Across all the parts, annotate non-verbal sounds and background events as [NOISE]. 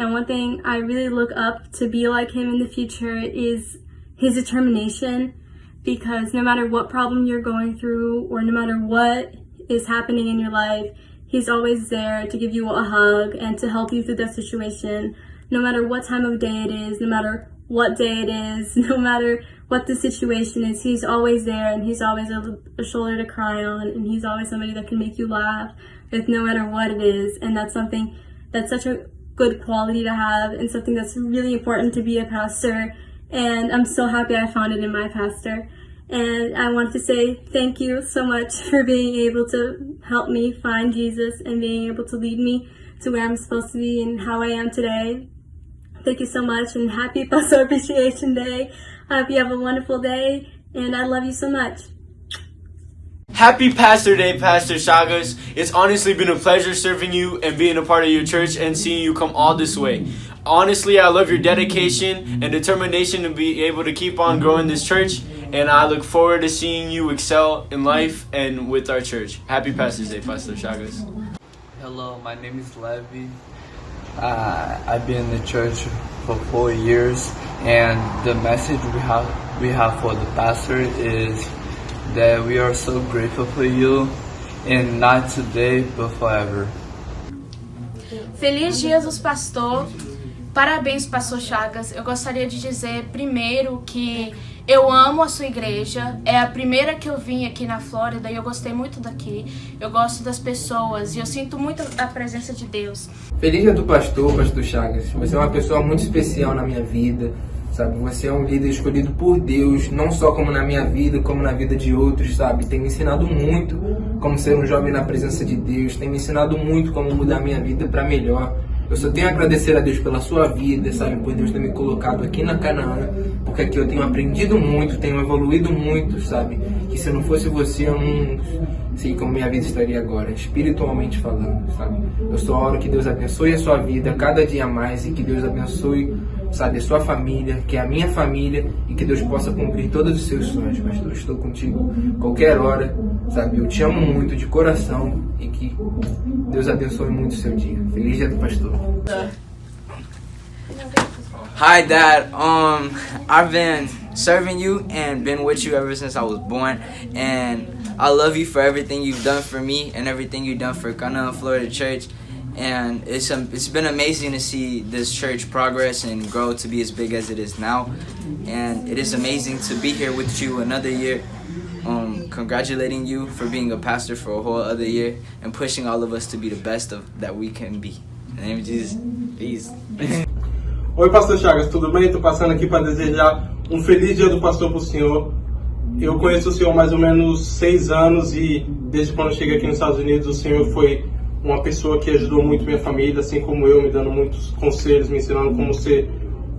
And one thing I really look up to be like him in the future is his determination because no matter what problem you're going through or no matter what is happening in your life, he's always there to give you a hug and to help you through that situation. No matter what time of day it is, no matter what day it is, [LAUGHS] no matter what the situation is, he's always there and he's always a, a shoulder to cry on and he's always somebody that can make you laugh with no matter what it is. And that's something that's such a good quality to have and something that's really important to be a pastor. And I'm so happy I found it in my pastor. And I want to say thank you so much [LAUGHS] for being able to help me find Jesus and being able to lead me to where I'm supposed to be and how I am today. Thank you so much and happy [LAUGHS] Pastor Appreciation Day. I hope you have a wonderful day and I love you so much. Happy Pastor Day, Pastor Chagas. It's honestly been a pleasure serving you and being a part of your church and seeing you come all this way. Honestly, I love your dedication and determination to be able to keep on growing this church, and I look forward to seeing you excel in life and with our church. Happy Pastor's Day, Pastor Chagas. Hello, my name is Levy. Uh, I've been in the church for four years, and the message we have we have for the pastor is that we are so grateful for you, and not today but forever. Feliz Jesus Pastor. Parabéns, Pastor Chagas. Eu gostaria de dizer primeiro que eu amo a sua igreja. É a primeira que eu vim aqui na Flórida e eu gostei muito daqui. Eu gosto das pessoas e eu sinto muito a presença de Deus. Feliz dia do pastor, pastor Chagas. Você é uma pessoa muito especial na minha vida. Sabe, você é um líder escolhido por Deus, não só como na minha vida, como na vida de outros, sabe? Tem me ensinado muito como ser um jovem na presença de Deus, tem me ensinado muito como mudar minha vida para melhor. Eu só tenho a agradecer a Deus pela sua vida, sabe? Por Deus ter me colocado aqui na Canaã, porque aqui eu tenho aprendido muito, tenho evoluído muito, sabe? Que se não fosse você, eu não sei como minha vida estaria agora, espiritualmente falando, sabe? Eu só oro que Deus abençoe a sua vida cada dia mais e que Deus abençoe, sabe, a sua família, que é a minha família e que Deus possa cumprir todos os seus sonhos, pastor. Estou contigo qualquer hora, sabe? Eu te amo muito de coração e que Deus abençoe muito o seu dia. Feliz dia do pastor. Hi, Dad. Um, I've been serving you and been with you ever since I was born, and I love you for everything you've done for me and everything you've done for Ghana Florida Church. And it's um, it's been amazing to see this church progress and grow to be as big as it is now. And it is amazing to be here with you another year. Um, congratulating you for being a pastor for a whole other year and pushing all of us to be the best of that we can be. In the name of Jesus, peace. [LAUGHS] Oi, Pastor Chagas, tudo bem? Estou passando aqui para desejar um feliz dia do pastor para o senhor. Eu conheço o senhor mais ou menos seis anos e desde quando eu cheguei aqui nos Estados Unidos, o senhor foi uma pessoa que ajudou muito minha família, assim como eu, me dando muitos conselhos, me ensinando como ser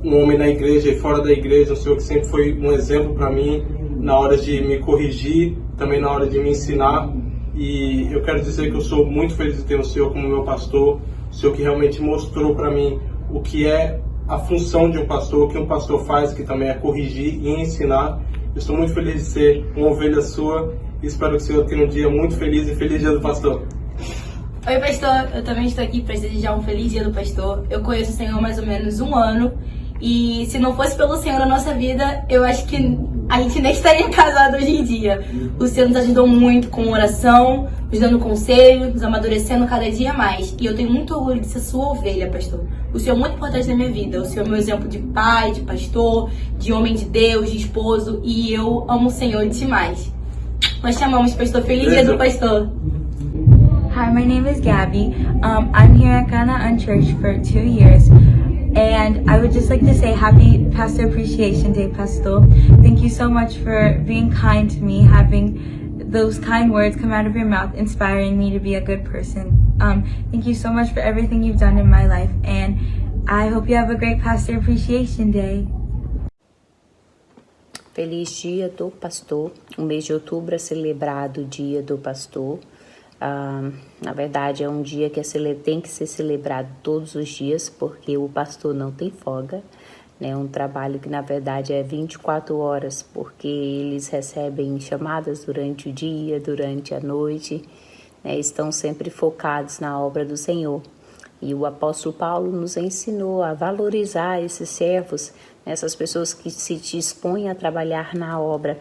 um homem na igreja e fora da igreja. O senhor que sempre foi um exemplo para mim na hora de me corrigir, também na hora de me ensinar. E eu quero dizer que eu sou muito feliz de ter o senhor como meu pastor, o senhor que realmente mostrou para mim o que é a função de um pastor, o que um pastor faz, que também é corrigir e ensinar. Eu estou muito feliz de ser uma ovelha sua e espero que o senhor tenha um dia muito feliz e feliz dia do pastor. Oi, pastor. Eu também estou aqui para desejar um feliz dia do pastor. Eu conheço o Senhor há mais ou menos um ano. E se não fosse pelo Senhor na nossa vida, eu acho que a gente nem estaria [LAUGHS] casado hoje em dia. O Senhor nos ajudou muito com oração, nos dando conselho, nos amadurecendo cada dia mais. E eu tenho muito orgulho de ser sua ovelha, pastor. O Senhor é muito importante na minha vida. O Senhor é meu exemplo de pai, de pastor, de homem de Deus, de esposo. E eu amo o Senhor demais. Nós te amamos, pastor. Feliz dia do pastor. Hi, my name is Gabby. Um, I'm here at Ghana Church for two years. And I would just like to say happy Pastor Appreciation Day, Pastor. Thank you so much for being kind to me, having those kind words come out of your mouth, inspiring me to be a good person. Um, thank you so much for everything you've done in my life. And I hope you have a great Pastor Appreciation Day. Feliz Dia do Pastor. O mês de outubro é celebrado Dia do Pastor. Na verdade, é um dia que tem que ser celebrado todos os dias, porque o pastor não tem folga. É né? um trabalho que, na verdade, é 24 horas, porque eles recebem chamadas durante o dia, durante a noite, né? estão sempre focados na obra do Senhor. E o apóstolo Paulo nos ensinou a valorizar esses servos, essas pessoas que se dispõem a trabalhar na obra.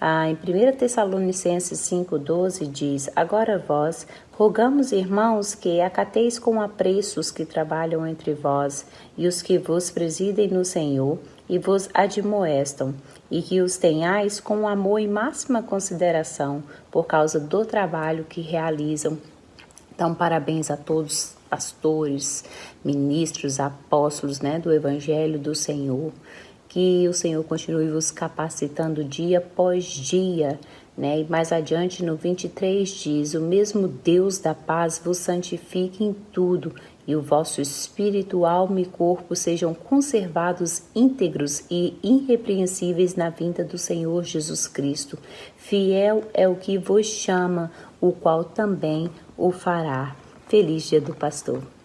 Ah, em 1 Tessalonicenses 5,12 diz: Agora vós, rogamos, irmãos, que acateis com apreço os que trabalham entre vós e os que vos presidem no Senhor e vos admoestam, e que os tenhais com amor e máxima consideração por causa do trabalho que realizam. Então, parabéns a todos pastores, ministros, apóstolos, né, do Evangelho do Senhor. Que o Senhor continue vos capacitando dia após dia, né? E mais adiante no 23 diz: O mesmo Deus da paz vos santifique em tudo, e o vosso espírito, alma e corpo sejam conservados íntegros e irrepreensíveis na vinda do Senhor Jesus Cristo. Fiel é o que vos chama, o qual também o fará. Feliz Dia do Pastor.